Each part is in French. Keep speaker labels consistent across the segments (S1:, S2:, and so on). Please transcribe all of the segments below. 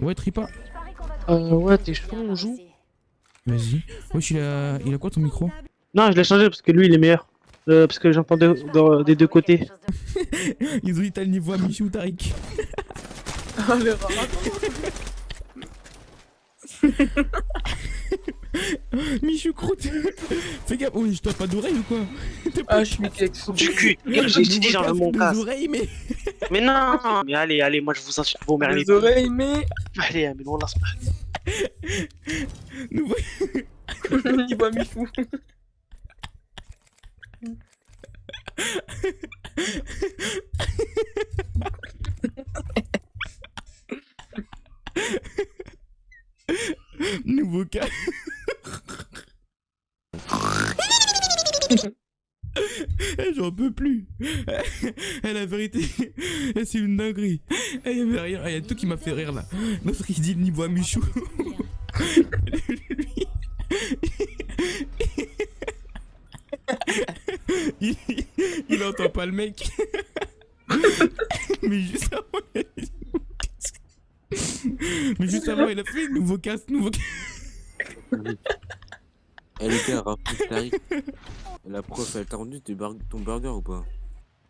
S1: Ouais, Tripa.
S2: Euh, ouais, t'es chaud, on joue
S1: Vas-y. Wesh, il a... il a quoi ton micro?
S2: Non, je l'ai changé parce que lui, il est meilleur. Euh, parce que j'entends de- de- des deux côtés.
S1: Ils ont dit t'as le niveau à Michou Tariq.
S3: Ah, le.
S1: Michou croûte. Fais gaffe, oh, je t'as pas d'oreille ou quoi
S3: Ah, je suis
S2: Du cul J'ai
S1: casque,
S2: mon casque.
S1: oreilles, mais.
S2: Mais non Mais allez, allez, moi je vous insulte, vous
S3: Les
S2: méritez.
S3: oreilles, mais.
S2: Allez, mais on lance pas.
S3: Il voit.
S1: Nouveau cas. Eh, J'en peux plus. Eh, la vérité, c'est une dinguerie. Eh, Il y avait rien, il y a tout qui m'a fait rire là. L'autre il dit le niveau à Michou. Il, il entend pas le mec. Mais juste avant, il a dit. Mais juste avant, il a fait nouveau casque, nouveau
S4: rappelle Tariq. La prof, elle t'a rendu ton burger ou pas?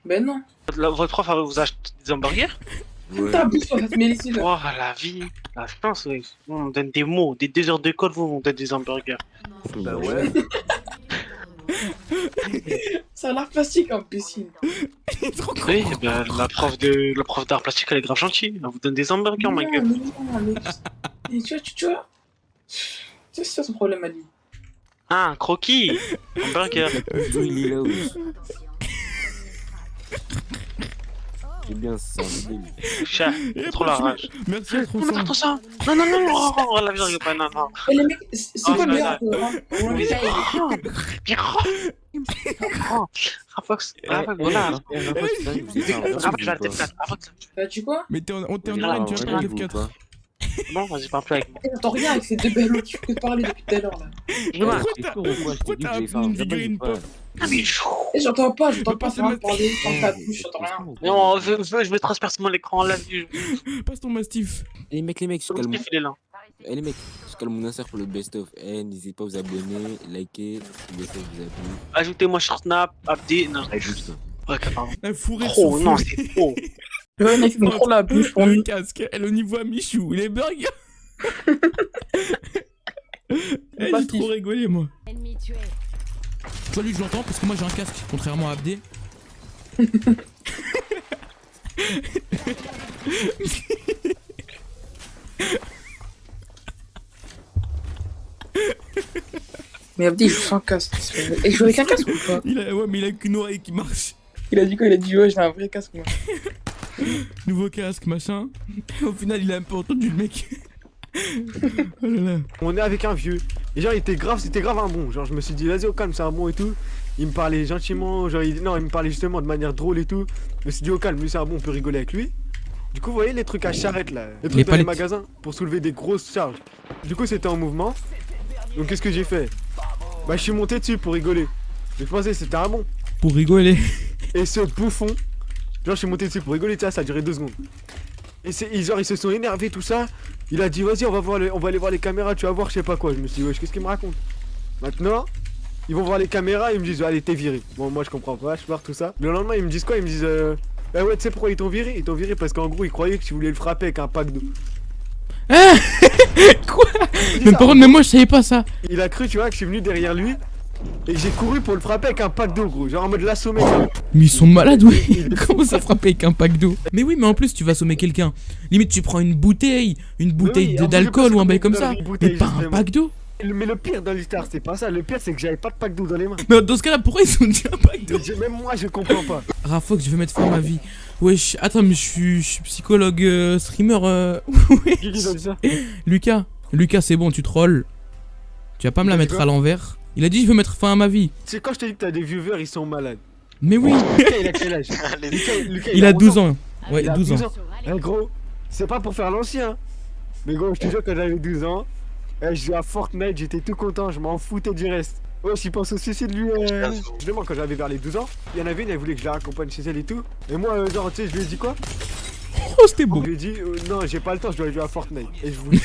S3: Ben non.
S2: La- Votre prof elle vous a acheté des hamburgers?
S4: Ouais.
S3: Sur cette là.
S2: Oh la vie, la chance, ouais. On donne des mots, des deux heures de code, vous on donne des hamburgers.
S4: Bah ouais.
S3: Ça a l'air plastique, imbécile.
S1: Il est trop.
S2: Oui, bah, la prof de la prof d'art plastique elle est grave gentille, elle vous donne des hamburgers, ma gueule.
S3: mais non, mais. Et tu vois, tu, tu vois. C'est ça son problème à lui.
S2: Ah, un croquis
S4: là wesh. C'est bien, c'est un délire.
S2: Chat, trop la rage.
S1: Merci à trop
S2: Non, non,
S1: ça.
S2: Non, non, non, non, oh, la rigole pas, non, non.
S3: Et les mecs, c'est
S2: Ah,
S3: quoi le
S2: non,
S3: meilleur.
S2: Oh, Rafox, Rafox, voilà.
S4: Un burger
S2: Rafox, je vais la tête 4. Rafox,
S3: Bah, tu quoi
S1: Mais t'es en, on t'est en
S2: Ah,
S1: arène, tu vas
S4: ou
S1: F4.
S4: Pas
S2: bon, vas-y, parle plus avec moi.
S3: J'entends rien avec ces deux belles qui fait parler depuis tout à l'heure là.
S2: Je
S1: Pourquoi t'as une figurine
S4: pas
S1: pop
S2: Ah, mais
S3: j'entends pas, j'entends pas
S1: pas
S3: parler ta bouche, j'entends rien.
S2: Non, je, je, je vais transpercer mon écran en live.
S1: Passe ton mastif.
S4: Eh, les mecs, les mecs, je
S2: Le
S4: calme.
S2: Il est là.
S4: Eh, les mecs, je calme mon insert pour le best-of. Eh, n'hésitez pas à vous abonner, liker, vous.
S2: Ajoutez-moi sur Snap, Abdi. Non,
S4: juste.
S2: ouais, pardon.
S1: Sur
S2: non, c'est trop.
S3: Le mec, il me trop la bouche pour
S1: Le casque, elle au niveau à Michou, les burgers. Eh, j'ai trop rigolé moi. Toi lui je l'entends parce que moi j'ai un casque, contrairement à Abdé.
S3: Mais Abdi, il joue sans casque. Et il joue avec un casque ou pas?
S1: Il a, ouais mais il a qu'une oreille qui marche.
S3: Il a dit quoi? Il a dit ouais, j'ai un vrai casque moi.
S1: Nouveau casque, machin. Au final il a un peu entendu le mec. oh là là.
S5: On est avec un vieux. Et genre, il était grave, c'était grave un bon. Genre, je me suis dit, vas-y, au calme, c'est un bon et tout. Il me parlait gentiment, genre, il... non, il me parlait justement de manière drôle et tout. Je me suis dit, au calme, lui, c'est un bon, on peut rigoler avec lui. Du coup, vous voyez les trucs à charrette là, les trucs
S1: Les
S5: dans les magasins pour soulever des grosses charges. Du coup, c'était en mouvement. Donc, qu'est-ce que j'ai fait? Bah, je suis monté dessus pour rigoler. Mais je pensais que c'était un bon.
S1: Pour rigoler.
S5: Et ce bouffon, genre, je suis monté dessus pour rigoler, ça, ça a duré deux secondes. Et genre, ils se sont énervés, tout ça. Il a dit, vas-y, on va voir, les- on va aller voir les caméras, tu vas voir, je sais pas quoi. Je me suis dit, wesh, qu'est-ce qu'il me raconte Maintenant, ils vont voir les caméras, ils me disent, allez, t'es viré. Bon, moi, je comprends pas, je pars, tout ça. Le lendemain, ils me disent quoi? Ils me disent, euh, eh ouais, tu sais pourquoi ils t'ont viré? Ils t'ont viré parce qu'en gros, ils croyaient que tu voulais le frapper avec un pack d'eau.
S1: Ah Quoi? Mais par contre, mais moi je savais pas ça.
S5: Il a cru, tu vois, que je suis venu derrière lui. Et j'ai couru pour le frapper avec un pack d'eau, gros. Genre en mode l'assommer. quoi.
S1: Mais ils sont malades, oui. Comment ça frapper avec un pack d'eau? Mais oui, mais en plus, tu vas assommer quelqu'un. Limite, tu prends une bouteille, une bouteille
S5: oui,
S1: d'alcool ou un bail comme ça. Mais pas un pack d'eau.
S5: Mais le pire dans l'histoire, c'est pas ça. Le pire, c'est que j'avais pas de pack d'eau dans les mains.
S1: Mais dans ce cas-là, pourquoi ils ont dit un pack d'eau?
S5: Même moi, je comprends pas.
S1: Rafox, je vais mettre fin à ma vie. Wesh, attends, mais je suis, je suis psychologue, euh, streamer. euh, wesh. Lucas, Lucas, c'est bon, tu trolls. Tu vas pas me la mettre à l'envers. Il a dit, je veux mettre fin à ma vie.
S5: C'est quand je te dis que t'as des viewers, ils sont malades.
S1: Mais oui,
S5: Lucas, il a quel âge? Lucas, Lucas,
S1: il a 12
S5: 11
S1: ans. Ouais,
S5: Il a
S1: 12 ans.
S5: 12 ans. Eh, gros, c'est pas pour faire l'ancien. Mais gros, je te jure, quand j'avais 12 ans, eh, je jouais à Fortnite, j'étais tout content, je m'en foutais du reste. Ouais, j'y pense au suicide, lui. Euh... Justement, quand j'avais vers les 12 ans, il y en avait une, elle voulait que je la raccompagne chez elle et tout. Et moi, euh, genre, tu sais, je lui ai dit quoi?
S1: Oh, c'était beau.
S5: Je lui ai dit, euh, non, j'ai pas le temps, je dois jouer à Fortnite. Et je vous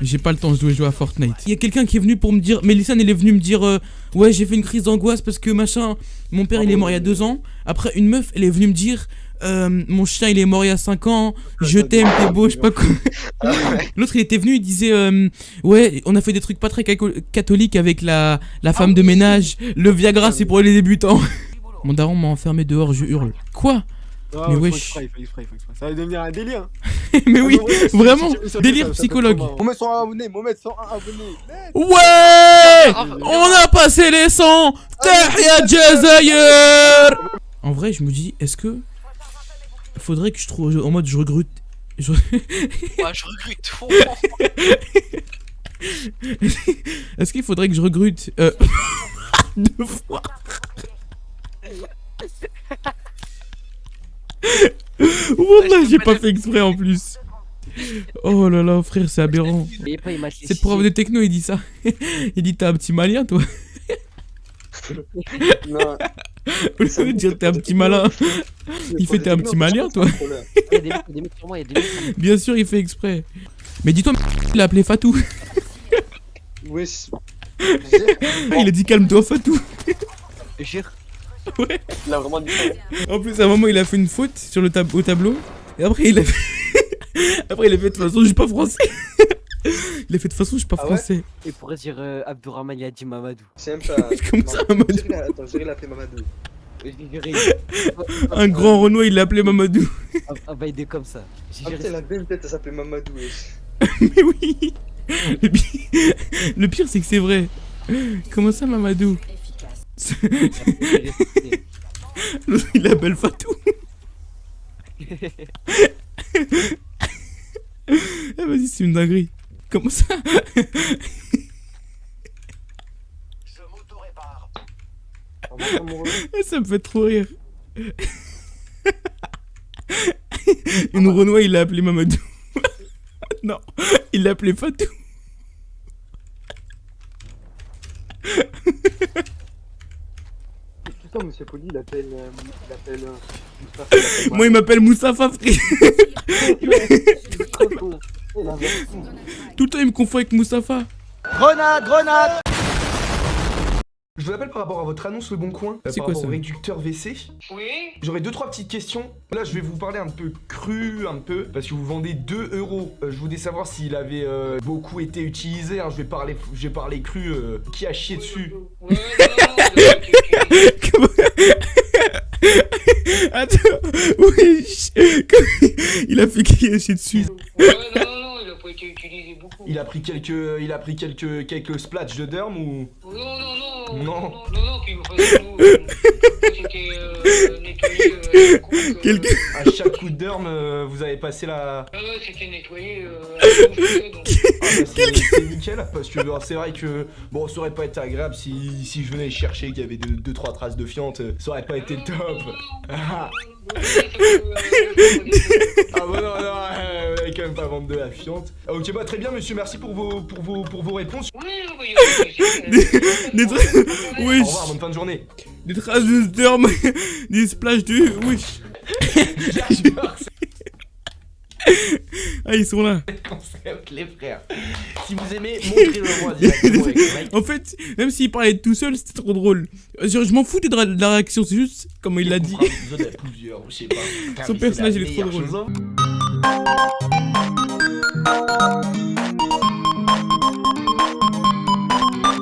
S1: J'ai pas le temps, je dois jouer à Fortnite. Il y a quelqu'un qui est venu pour me dire. Mélissa, elle est venue me dire euh, Ouais, j'ai fait une crise d'angoisse parce que machin. Mon père, il est mort il y a deux ans. Après, une meuf, elle est venue me dire euh, Mon chien, il est mort il y a cinq ans. Je t'aime, t'es beau, je sais pas quoi. L'autre, il était venu, il disait euh, Ouais, on a fait des trucs pas très catholiques avec la, la femme de ménage. Le Viagra, c'est pour les débutants. Mon daron m'a enfermé dehors, je hurle. Quoi
S5: Ah,
S1: Mais wesh.
S5: Ça va devenir un délire.
S1: Mais oui,
S5: Ah,
S1: vraiment, délire psychologue.
S5: marrant.
S6: Mohamed 101 abonnés, Mohamed 101 abonnés.
S1: Ouais On a passé les 100 Tahia Jazair En vrai, je me dis, est-ce que faudrait que je trouve en mode je recrute je-
S7: Ouais, je recrute.
S1: Est-ce qu'il faudrait que je recrute euh... deux fois? Wallah, j'ai pas fait exprès en plus. Oh là là, frère, c'est aberrant.
S4: M'a
S1: Cette prof de techno, il dit ça. Il dit t'as un petit malien, toi.
S6: Non,
S1: Au lieu de dire t'es un petit malin. Il fait t'es un petit malien, toi.
S4: Il y a des mecs- il y a des mecs sur moi, il y a des mecs.
S1: Bien sûr, il fait exprès. Mais dis-toi, il a appelé Fatou.
S6: Wesh.
S1: Il a dit calme-toi, Fatou.
S4: Jure.
S6: Il a vraiment dit
S1: En plus, à un moment, il a fait une faute sur le tab au tableau. Et après, il a fait. après, il a fait de toute façon, je suis pas français. il a fait de toute façon, je suis pas
S6: Ah ouais
S1: français.
S4: Et pour dire euh, Abdourahman, il a dit Mamadou.
S6: C'est même pas.
S1: Comme ça, Mamadou.
S6: J'ai rien- Attends, j'ai rien appelé Mamadou.
S4: Juré.
S1: Un grand Renoir, il l'a appelé Mamadou.
S4: Un bail comme ça. J'ai
S6: Ah putain, il a bien une tête, elle s'appelait Mamadou.
S1: Mais oui. Le pire, le pire, c'est que c'est vrai. Comment ça, Mamadou? il l'appelle Fatou. Ah, vas-y, c'est une dinguerie. Comment ça?
S6: On va faire mon revenu.
S1: Ça me fait trop rire. Une Renoir, il l'a appelé Mamadou. non, il l'a appelé Fatou.
S6: Monsieur Poli, il appelle. euh, Il appelle. euh, Moustapha,
S1: Moi, il m'appelle Moussafa, frère. Tout le temps, il me confond avec Moussafa.
S8: Grenade, grenade Je vous appelle par rapport à votre annonce Le Bon Coin,
S1: C'est
S8: par
S1: quoi
S8: rapport au réducteur WC.
S7: Oui
S8: J'aurais deux trois petites questions. Là, je vais vous parler un peu cru, un peu, parce que vous vendez 2 euros. Euh, je voulais savoir s'il avait euh, beaucoup été utilisé. hein. Je vais parler, je vais parler cru. euh, qui a chié dessus
S7: non,
S1: Attends, wesh. Il a fait qui dessus?
S7: Ouais, pas été utilisé beaucoup.
S8: Il a pris quelques, il a pris quelques, quelques splatchs de derme ou
S7: Non, non, non.
S8: Non.
S7: Non, non, non, puis nous, euh, c'était euh, nettoyé. Euh, coup, euh,
S1: Quelqu'un-
S8: à chaque coup de derme, euh, vous avez passé la.
S7: Ah ouais, c'était nettoyé. Euh, donc.
S8: Ah bah, c'est nickel parce que alors, c'est vrai que bon ça aurait pas été agréable si, si je venais chercher qu'il y avait 2-3 deux, trois traces de fiente, euh, ça aurait pas été le top. Ah, ah bah non non, euh, quand même pas vendre de la fiente. Ah, ok bah très bien monsieur, merci pour vos pour vos pour vos réponses.
S7: Oui, oui, oui, oui,
S1: Des
S7: oui.
S1: trucs-
S8: Au
S1: Wesh.
S8: revoir, bonne fin de journée.
S1: Des traces de sperme. Des splash de.
S8: Ce
S1: Ah, ils sont là.
S8: les frères. Si vous aimez, montrez-le moi.
S1: En fait, même s'il parlait tout seul, c'était trop drôle. Genre, je m'en fous de la, de la réaction, c'est juste comme il l'a dit. Son personnage, il est trop drôle.
S8: chose.